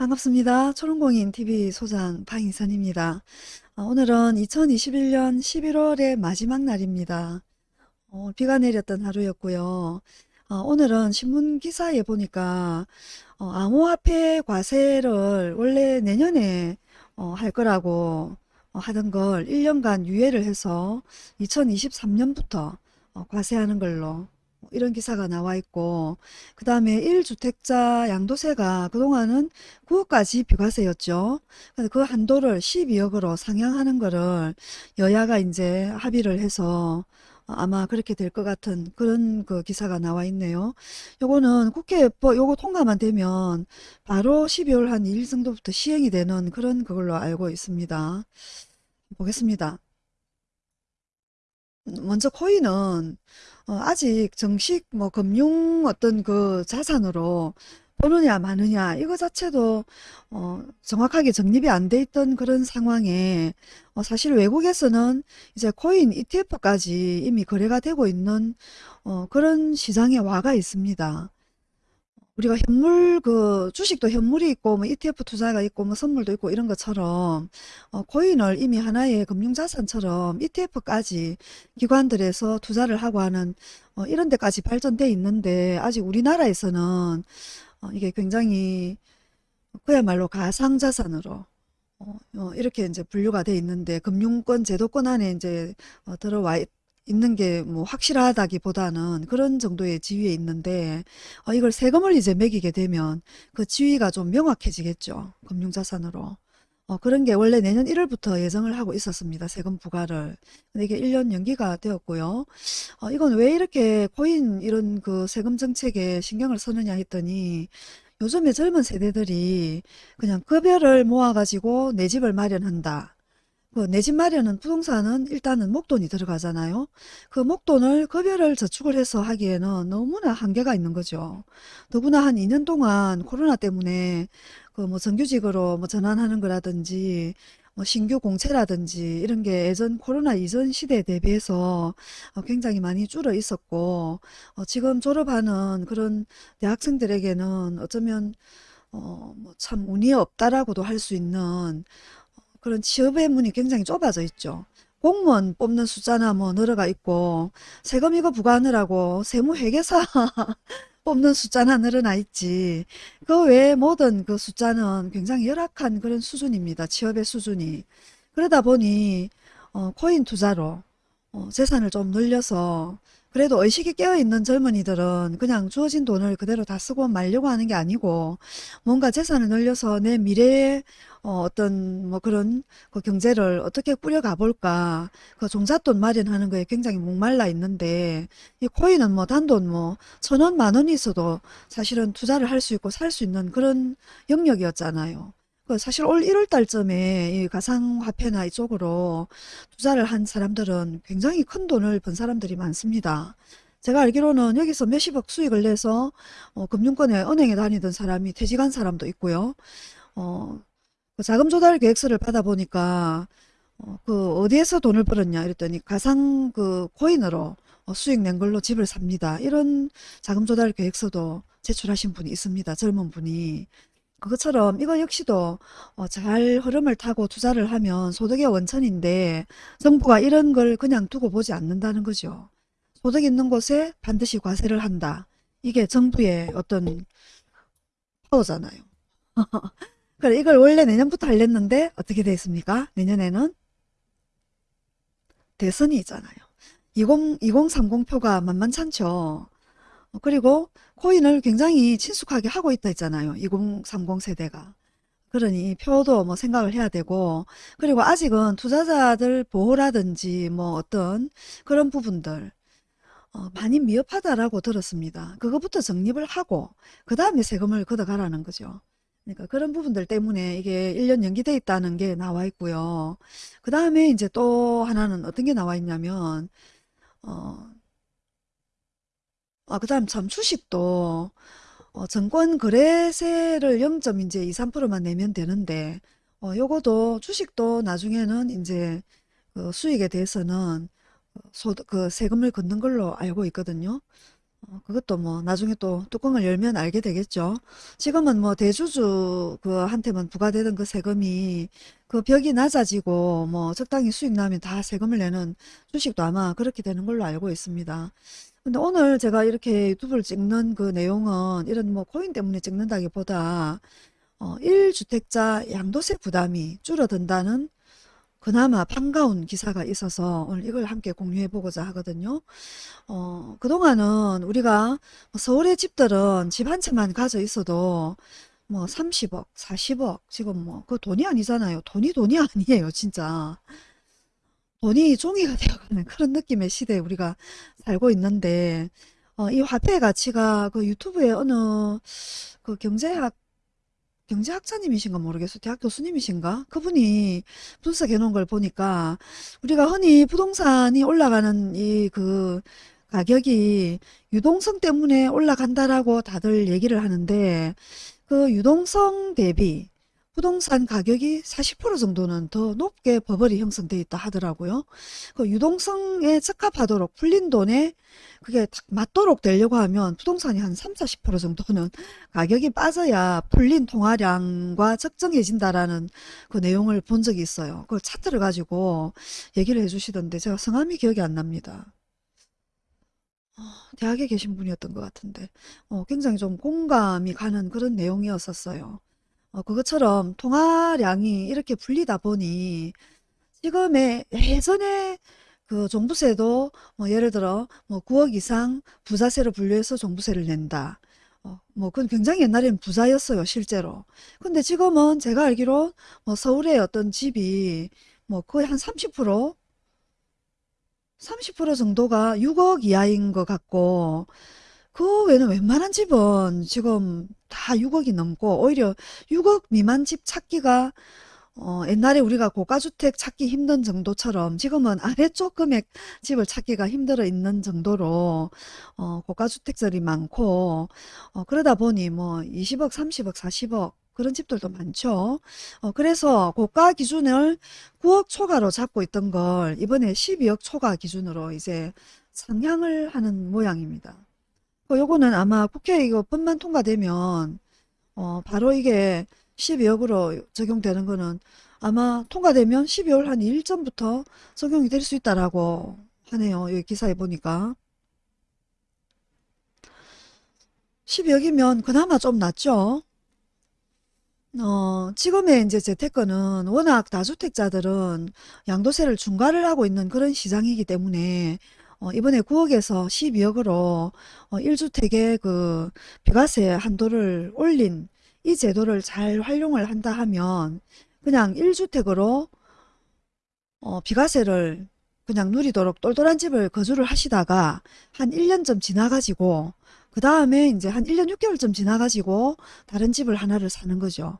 반갑습니다. 초롱공인 TV 소장 방희선입니다. 어, 오늘은 2021년 11월의 마지막 날입니다. 어, 비가 내렸던 하루였고요. 어, 오늘은 신문 기사에 보니까 어, 암호화폐 과세를 원래 내년에 어, 할 거라고 어, 하던 걸 1년간 유예를 해서 2023년부터 과세하는 걸로 이런 기사가 나와 있고 그 다음에 1주택자 양도세가 그동안은 9억까지 비과세였죠. 그 한도를 12억으로 상향하는 거를 여야가 이제 합의를 해서 아마 그렇게 될 것 같은 그런 그 기사가 나와 있네요. 요거는 국회 요거 통과만 되면 바로 12월 한 2일 정도부터 시행이 되는 그런 그걸로 알고 있습니다. 보겠습니다. 먼저 코인은 어, 아직 정식 뭐 금융 어떤 그 자산으로 보느냐 마느냐 이거 자체도 어, 정확하게 정립이 안 돼 있던 그런 상황에 어, 사실 외국에서는 이제 코인 ETF까지 이미 거래가 되고 있는 어, 그런 시장에 와가 있습니다. 우리가 현물 그 주식도 현물이 있고 뭐 ETF 투자가 있고 뭐 선물도 있고 이런 것처럼 어, 코인을 이미 하나의 금융자산처럼 ETF까지 기관들에서 투자를 하고 하는 어, 이런 데까지 발전돼 있는데 아직 우리나라에서는 어, 이게 굉장히 그야말로 가상자산으로 어, 어, 이렇게 이제 분류가 돼 있는데 금융권 제도권 안에 이제 어, 들어와 있 는 게 뭐 확실하다기보다는 그런 정도의 지위에 있는데 어, 이걸 세금을 이제 매기게 되면 그 지위가 좀 명확해지겠죠. 금융자산으로. 어, 그런 게 원래 내년 1월부터 예정을 하고 있었습니다. 세금 부과를. 근데 이게 1년 연기가 되었고요. 어, 이건 왜 이렇게 코인 이런 그 세금 정책에 신경을 쓰느냐 했더니 요즘에 젊은 세대들이 그냥 급여를 모아가지고 내 집을 마련한다. 그내집 마련은 부동산은 일단은 목돈이 들어가잖아요. 그 목돈을 급여를 저축을 해서 하기에는 너무나 한계가 있는 거죠. 더구나 한 2년 동안 코로나 때문에 그 뭐 정규직으로 뭐 전환하는 거라든지 뭐 신규 공채라든지 이런 게 예전 코로나 이전 시대에 대비해서 어, 굉장히 많이 줄어 있었고 어 지금 졸업하는 그런 대학생들에게는 어쩌면 어 뭐 참 운이 없다라고도 할 수 있는 그런 취업의 문이 굉장히 좁아져 있죠. 공무원 뽑는 숫자나 뭐 늘어가 있고 세금 이거 부과하느라고 세무회계사 뽑는 숫자나 늘어나 있지 그 외에 모든 그 숫자는 굉장히 열악한 그런 수준입니다. 취업의 수준이. 그러다 보니 어, 코인 투자로 어, 재산을 좀 늘려서 그래도 의식이 깨어있는 젊은이들은 그냥 주어진 돈을 그대로 다 쓰고 말려고 하는 게 아니고 뭔가 재산을 늘려서 내 미래에 어, 떤뭐 그런 그 경제를 어떻게 꾸려가 볼까 그 종잣돈 마련하는 거에 굉장히 목말라 있는데 이 코인은 뭐 단돈 뭐 천 원 만 원이 있어도 사실은 투자를 할 수 있고 살 수 있는 그런 영역이었잖아요. 그 사실 올 1월 달쯤에 이 가상화폐나 이쪽으로 투자를 한 사람들은 굉장히 큰 돈을 번 사람들이 많습니다. 제가 알기로는 여기서 몇십억 수익을 내서 어, 금융권에 은행에 다니던 사람이 퇴직한 사람도 있고요. 어, 그 자금 조달 계획서를 받아보니까 어, 그 어디에서 돈을 벌었냐 이랬더니 가상 그 코인으로 어, 수익 낸 걸로 집을 삽니다. 이런 자금 조달 계획서도 제출하신 분이 있습니다. 젊은 분이. 그것처럼 이거 역시도 어, 잘 흐름을 타고 투자를 하면 소득의 원천인데 정부가 이런 걸 그냥 두고 보지 않는다는 거죠. 소득 있는 곳에 반드시 과세를 한다. 이게 정부의 어떤 파워잖아요. 그래 이걸 원래 내년부터 하렸는데 어떻게 됐습니까? 내년에는 대선이 있잖아요. 20, 2030 표가 만만찮죠. 그리고 코인을 굉장히 친숙하게 하고 있다 했잖아요. 2030 세대가. 그러니 표도 뭐 생각을 해야 되고 그리고 아직은 투자자들 보호라든지 뭐 어떤 그런 부분들 어, 많이 미흡하다라고 들었습니다. 그것부터 정립을 하고 그 다음에 세금을 걷어가라는 거죠. 그러니까 그런 부분들 때문에 이게 1년 연기돼 있다는 게 나와 있고요. 그 다음에 이제 또 하나는 어떤 게 나와 있냐면 어, 아, 그 다음 참 주식도 어, 정권 거래세를 0. 이제 2, 3%만 내면 되는데 어, 요거도 주식도 나중에는 이제 그 수익에 대해서는 소, 그 세금을 걷는 걸로 알고 있거든요. 어, 그것도 뭐 나중에 또 뚜껑을 열면 알게 되겠죠. 지금은 뭐 대주주 그 한테만 부과되던 그 세금이 그 벽이 낮아지고 뭐 적당히 수익 나면 다 세금을 내는 주식도 아마 그렇게 되는 걸로 알고 있습니다. 근데 오늘 제가 이렇게 유튜브를 찍는 그 내용은 이런 뭐 코인 때문에 찍는다기보다 어, 1주택자 양도세 부담이 줄어든다는 그나마 반가운 기사가 있어서 오늘 이걸 함께 공유해 보고자 하거든요. 어, 그동안은 우리가 뭐 서울의 집들은 집 한 채만 가져 있어도 뭐 30억, 40억, 지금 뭐 그 돈이 아니잖아요. 돈이 돈이 아니에요, 진짜. 돈이 종이가 되어가는 그런 느낌의 시대에 우리가 살고 있는데, 어, 이 화폐의 가치가 그 유튜브에 어느 그 경제학 경제학자님이신가 모르겠어요. 대학 교수님이신가? 그분이 분석해 놓은 걸 보니까 우리가 흔히 부동산이 올라가는 이 그 가격이 유동성 때문에 올라간다라고 다들 얘기를 하는데 그 유동성 대비 부동산 가격이 40% 정도는 더 높게 버블이 형성돼 있다 하더라고요. 그 유동성에 적합하도록 풀린 돈에 그게 딱 맞도록 되려고 하면 부동산이 한 3, 40% 정도는 가격이 빠져야 풀린 통화량과 적정해진다라는 그 내용을 본 적이 있어요. 그걸 차트를 가지고 얘기를 해주시던데 제가 성함이 기억이 안 납니다. 어, 대학에 계신 분이었던 것 같은데 어, 굉장히 좀 공감이 가는 그런 내용이었었어요. 어, 그것처럼 통화량이 이렇게 풀리다 보니 지금의 예전에 그 종부세도 뭐 예를 들어 뭐 9억 이상 부자세로 분류해서 종부세를 낸다. 어, 뭐 그건 굉장히 옛날에는 부자였어요, 실제로. 근데 지금은 제가 알기로 뭐 서울의 어떤 집이 뭐 거의 한 30%, 30% 정도가 6억 이하인 것 같고 그 외에는 웬만한 집은 지금 다 6억이 넘고 오히려 6억 미만 집 찾기가 어, 옛날에 우리가 고가주택 찾기 힘든 정도처럼 지금은 아래쪽 금액 집을 찾기가 힘들어 있는 정도로 어, 고가주택들이 많고 어, 그러다 보니 뭐 20억, 30억, 40억 그런 집들도 많죠. 어, 그래서 고가 기준을 9억 초과로 잡고 있던 걸 이번에 12억 초과 기준으로 이제 상향을 하는 모양입니다. 어, 요거는 아마 국회 이거 법만 통과되면 어, 바로 이게 12억으로 적용되는 거는 아마 통과되면 12월 한 2일 전부터 적용이 될 수 있다라고 하네요. 여기 기사에 보니까. 12억이면 그나마 좀 낫죠. 어, 지금의 이제 재테크는 워낙 다주택자들은 양도세를 중과를 하고 있는 그런 시장이기 때문에 어, 이번에 9억에서 12억으로 어, 1주택의 그 비과세 한도를 올린 이 제도를 잘 활용을 한다 하면 그냥 1주택으로 어, 비과세를 그냥 누리도록 똘똘한 집을 거주를 하시다가 한 1년쯤 지나가지고 그 다음에 이제 한 1년 6개월쯤 지나가지고 다른 집을 하나를 사는 거죠.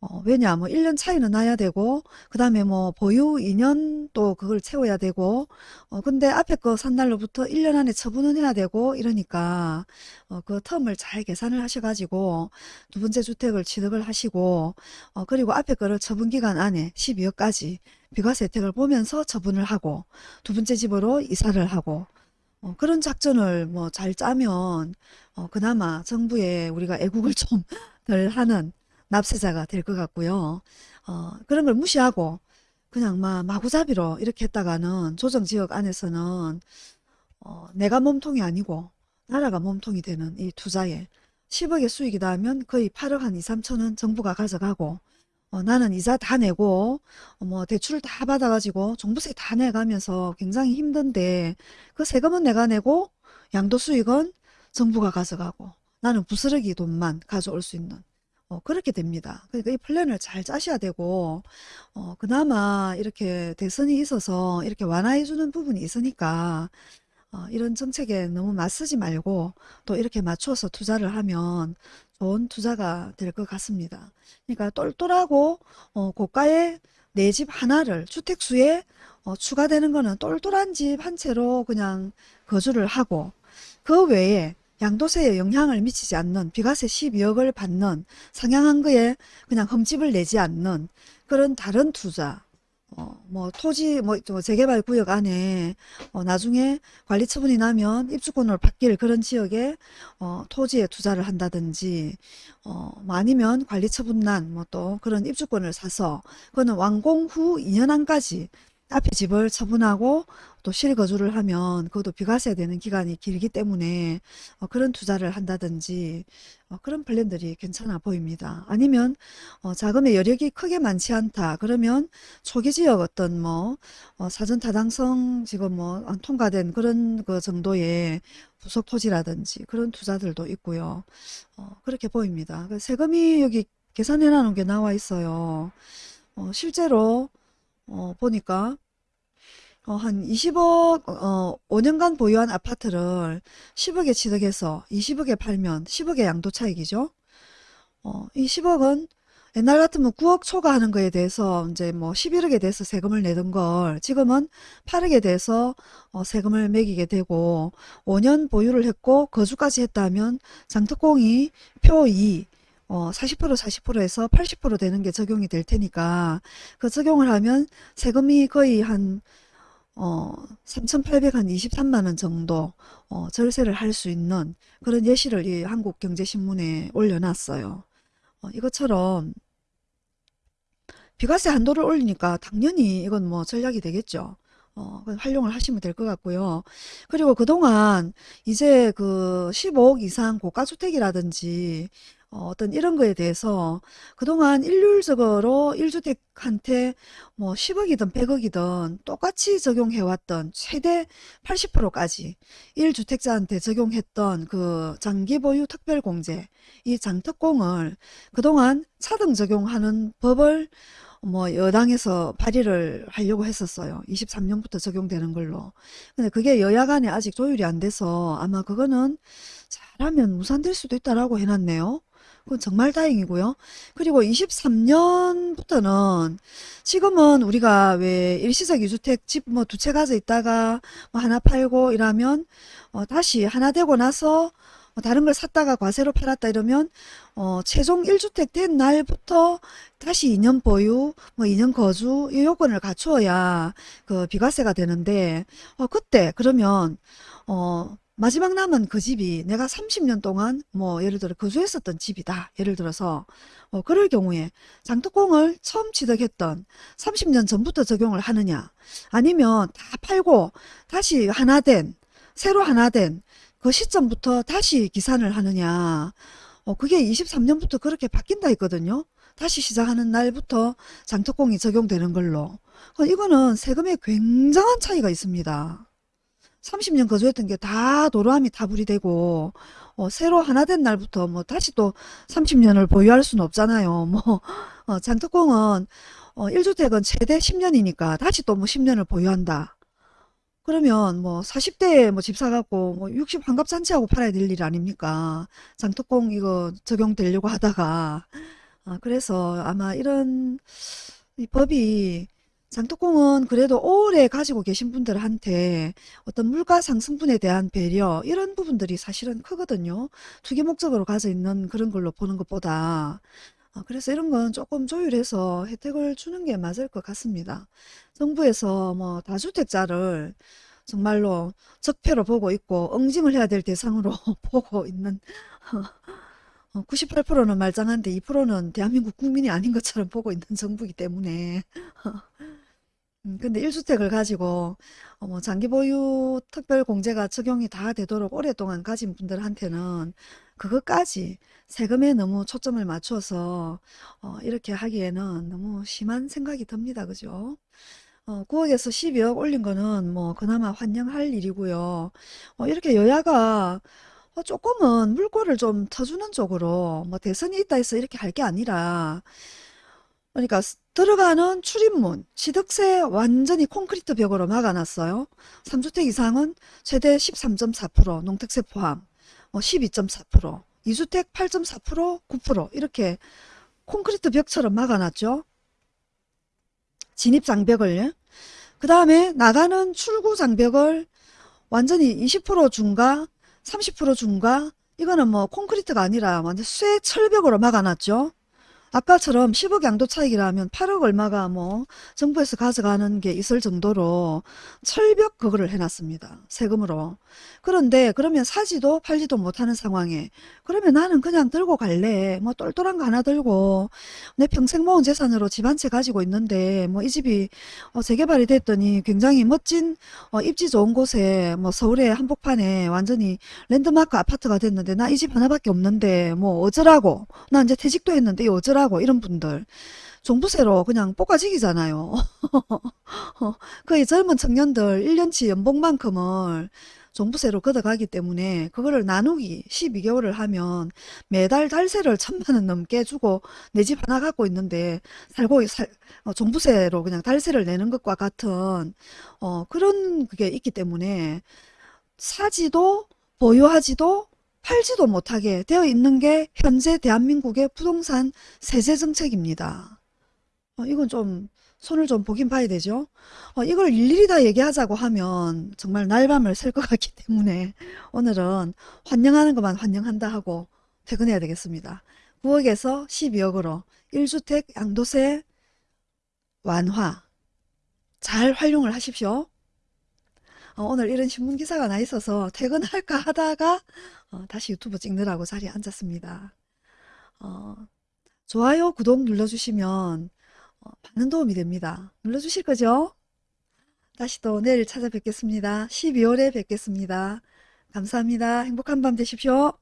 어, 왜냐, 뭐, 1년 차이는 나야 되고, 그 다음에 뭐, 보유 2년 또 그걸 채워야 되고, 어, 근데 앞에 거 산 날로부터 1년 안에 처분은 해야 되고, 이러니까, 어, 그 텀을 잘 계산을 하셔가지고, 두 번째 주택을 취득을 하시고, 어, 그리고 앞에 거를 처분 기간 안에 12억까지 비과세 혜택을 보면서 처분을 하고, 두 번째 집으로 이사를 하고, 어, 그런 작전을 뭐 잘 짜면, 어, 그나마 정부에 우리가 애국을 좀 덜 하는, 납세자가 될 것 같고요. 어, 그런 걸 무시하고 그냥 막 마구잡이로 이렇게 했다가는 조정지역 안에서는 어, 내가 몸통이 아니고 나라가 몸통이 되는 이 투자에 10억의 수익이다 하면 거의 8억 한 2, 3천은 정부가 가져가고 어, 나는 이자 다 내고 어, 뭐 대출을 다 받아가지고 종부세 다 내가면서 굉장히 힘든데 그 세금은 내가 내고 양도수익은 정부가 가져가고 나는 부스러기 돈만 가져올 수 있는 어, 그렇게 됩니다. 그러니까 이 플랜을 잘 짜셔야 되고, 어, 그나마 이렇게 대선이 있어서 이렇게 완화해 주는 부분이 있으니까, 어, 이런 정책에 너무 맞서지 말고 또 이렇게 맞춰서 투자를 하면 좋은 투자가 될 것 같습니다. 그러니까 똘똘하고, 어, 고가의 내 집 하나를 주택수에 어, 추가되는 거는 똘똘한 집 한 채로 그냥 거주를 하고, 그 외에 양도세에 영향을 미치지 않는 비과세 12억을 받는 상향한 거에 그냥 흠집을 내지 않는 그런 다른 투자. 어, 뭐 토지 뭐저 재개발 구역 안에 어, 나중에 관리 처분이 나면 입주권을 바뀔 그런 지역에 어, 토지에 투자를 한다든지 어, 뭐 아니면 관리 처분 난 뭐 또 그런 입주권을 사서 그거는 완공 후 2년 안까지 앞에 집을 처분하고 또 실거주를 하면 그것도 비과세 되는 기간이 길기 때문에 어, 그런 투자를 한다든지 어, 그런 플랜들이 괜찮아 보입니다. 아니면 어, 자금의 여력이 크게 많지 않다. 그러면 초기 지역 어떤 뭐 어, 사전 타당성 지금 뭐안 통과된 그런 그 정도의 부속 토지라든지 그런 투자들도 있고요. 어, 그렇게 보입니다. 그 세금이 여기 계산해 놓은 게 나와 있어요. 어, 실제로 어, 보니까 어, 한 20억, 어, 5년간 보유한 아파트를 10억에 취득해서 20억에 팔면 10억의 양도 차익이죠. 어, 이 10억은 옛날 같으면 9억 초과하는 거에 대해서 이제 뭐 11억에 대해서 세금을 내던 걸 지금은 8억에 대해서 어, 세금을 매기게 되고 5년 보유를 했고 거주까지 했다면 장특공이 표 2, 어, 40% 40%에서 80% 되는 게 적용이 될 테니까 그 적용을 하면 세금이 거의 한 어, 3,823만 원 정도 어, 절세를 할 수 있는 그런 예시를 이 한국경제신문에 올려놨어요. 어, 이것처럼 비과세 한도를 올리니까 당연히 이건 뭐 전략이 되겠죠. 어, 활용을 하시면 될 것 같고요. 그리고 그동안 이제 그 15억 이상 고가주택이라든지 어, 어떤 이런 거에 대해서 그동안 일률적으로 1주택한테 뭐 10억이든 100억이든 똑같이 적용해왔던 최대 80%까지 1주택자한테 적용했던 그 장기보유 특별공제, 이 장특공을 그동안 차등 적용하는 법을 뭐 여당에서 발의를 하려고 했었어요. 23년부터 적용되는 걸로. 근데 그게 여야 간에 아직 조율이 안 돼서 아마 그거는 잘하면 무산될 수도 있다라고 해놨네요. 그건 정말 다행이고요. 그리고 23년부터는 지금은 우리가 왜 일시적 이주택 집 뭐 두 채 가져 있다가 뭐 하나 팔고 이러면 어 다시 하나 되고 나서 뭐 다른 걸 샀다가 과세로 팔았다 이러면 어 최종 1주택 된 날부터 다시 2년 보유, 뭐 2년 거주 이 요건을 갖추어야 그 비과세가 되는데 어 그때 그러면 어 마지막 남은 그 집이 내가 30년 동안 뭐 예를 들어 거주했었던 집이다. 예를 들어서 어, 그럴 경우에 장특공을 처음 취득했던 30년 전부터 적용을 하느냐 아니면 다 팔고 다시 하나 된 새로 하나 된 그 시점부터 다시 기산을 하느냐 어, 그게 23년부터 그렇게 바뀐다 했거든요. 다시 시작하는 날부터 장특공이 적용되는 걸로 어, 이거는 세금에 굉장한 차이가 있습니다. 30년 거주했던 게 다 도로함이 타불이 되고 어, 새로 하나 된 날부터 뭐 다시 또 30년을 보유할 수는 없잖아요. 뭐 어, 장특공은 어, 1주택은 최대 10년이니까 다시 또 뭐 10년을 보유한다. 그러면 뭐 40대에 뭐 집 사갖고 뭐 60 환갑 잔치하고 팔아야 될 일 아닙니까? 장특공 이거 적용되려고 하다가 아, 그래서 아마 이런 이 법이 장독공은 그래도 오래 가지고 계신 분들한테 어떤 물가 상승분에 대한 배려 이런 부분들이 사실은 크거든요. 투기 목적으로 가져 있는 그런 걸로 보는 것보다 어, 그래서 이런 건 조금 조율해서 혜택을 주는 게 맞을 것 같습니다. 정부에서 뭐 다주택자를 정말로 적폐로 보고 있고 응징을 해야 될 대상으로 보고 있는 98%는 말짱한데 2%는 대한민국 국민이 아닌 것처럼 보고 있는 정부이기 때문에 음, 근데 1주택을 가지고 어, 뭐 장기 보유 특별 공제가 적용이 다 되도록 오랫동안 가진 분들한테는 그것까지 세금에 너무 초점을 맞춰서 어, 이렇게 하기에는 너무 심한 생각이 듭니다. 그죠? 어, 9억에서 12억 올린 거는 뭐 그나마 환영할 일이고요. 어, 이렇게 여야가 어, 조금은 물꼬를 좀 터주는 쪽으로 뭐 대선이 있다 해서 이렇게 할 게 아니라 그러니까 들어가는 출입문, 취득세 완전히 콘크리트 벽으로 막아놨어요. 3주택 이상은 최대 13.4%, 농택세 포함, 12.4%, 2주택 8.4%, 9% 이렇게 콘크리트 벽처럼 막아놨죠. 진입 장벽을. 그 다음에 나가는 출구 장벽을 완전히 20% 중과 30% 중과 이거는 뭐 콘크리트가 아니라 완전 쇠 철벽으로 막아놨죠. 아까처럼 10억 양도 차익이라면 8억 얼마가 뭐 정부에서 가져가는 게 있을 정도로 철벽 그거를 해놨습니다. 세금으로. 그런데 그러면 사지도 팔지도 못하는 상황에 그러면 나는 그냥 들고 갈래. 뭐 똘똘한 거 하나 들고 내 평생 모은 재산으로 집 한 채 가지고 있는데 뭐 이 집이 어, 재개발이 됐더니 굉장히 멋진 어, 입지 좋은 곳에 뭐 서울의 한복판에 완전히 랜드마크 아파트가 됐는데 나 이 집 하나밖에 없는데 뭐 어쩌라고 나 이제 퇴직도 했는데 이 어쩌라고 이런 분들 종부세로 그냥 볶아지기잖아요. 거의 젊은 청년들 1년치 연봉만큼을 종부세로 걷어가기 때문에 그거를 나누기 12개월을 하면 매달 달세를 천만 원 넘게 주고 내 집 하나 갖고 있는데 살고 살, 어, 종부세로 그냥 달세를 내는 것과 같은 어, 그런 그게 있기 때문에 사지도 보유하지도 팔지도 못하게 되어 있는 게 현재 대한민국의 부동산 세제 정책입니다. 어, 이건 좀 손을 좀 보긴 봐야 되죠. 어, 이걸 일일이 다 얘기하자고 하면 정말 날밤을 샐 것 같기 때문에 오늘은 환영하는 것만 환영한다 하고 퇴근해야 되겠습니다. 9억에서 12억으로 1주택 양도세 완화 잘 활용을 하십시오. 어, 오늘 이런 신문 기사가 나 있어서 퇴근할까 하다가 어, 다시 유튜브 찍느라고 자리에 앉았습니다. 어, 좋아요, 구독 눌러주시면 어, 많은 도움이 됩니다. 눌러주실 거죠? 다시 또 내일 찾아뵙겠습니다. 12월에 뵙겠습니다. 감사합니다. 행복한 밤 되십시오.